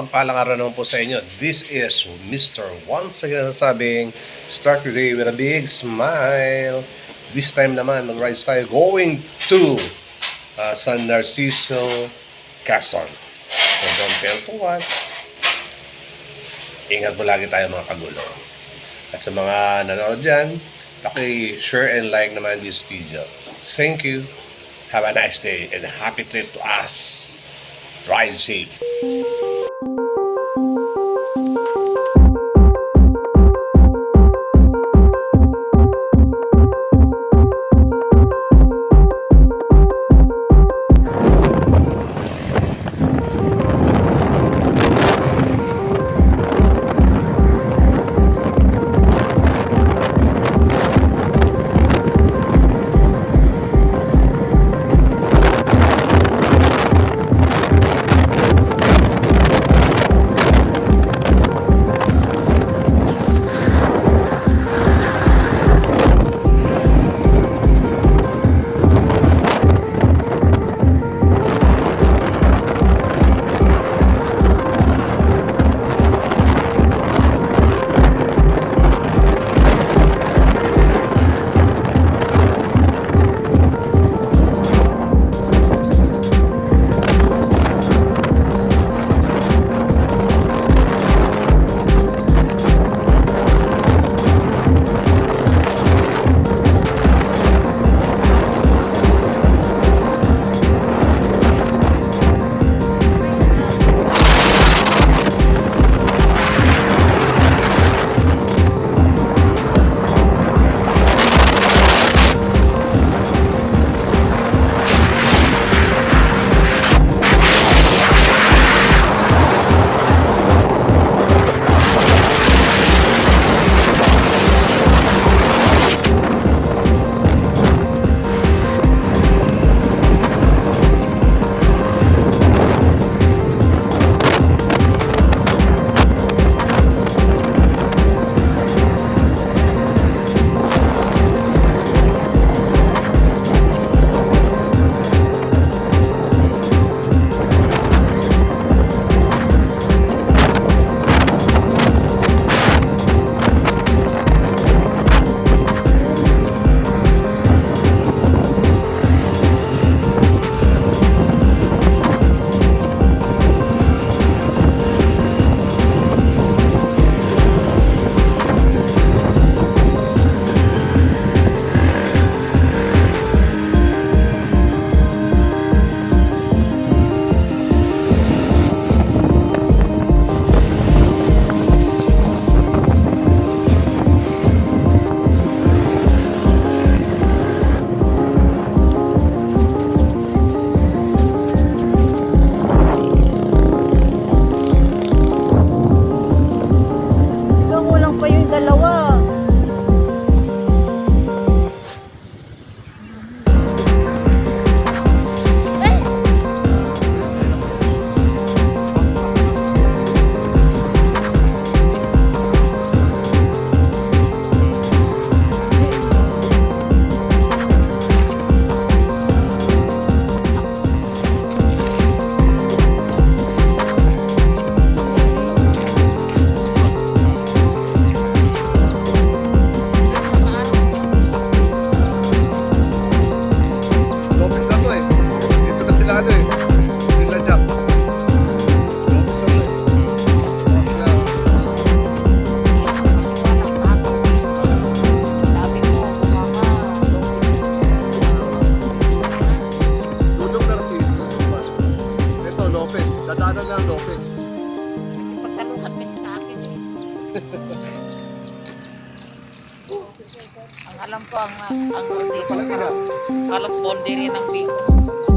mapagpalang naman po sa inyo. This is Mr. Once again sabing start your day with a big smile. This time naman, mag-rides tayo going to uh, San Narciso, Quezon. So don't fail to watch. Ingat po lagi tayo mga kagulo. At sa mga nanonood dyan, paki-share and like naman this video. Thank you. Have a nice day and happy trip to us. Drive safe. Dadaanan lang Lopez. pagkaluhan ka sa akin eh. ang alam ko, ang, ang season Palagi na. halos bonde rin ang Bicol.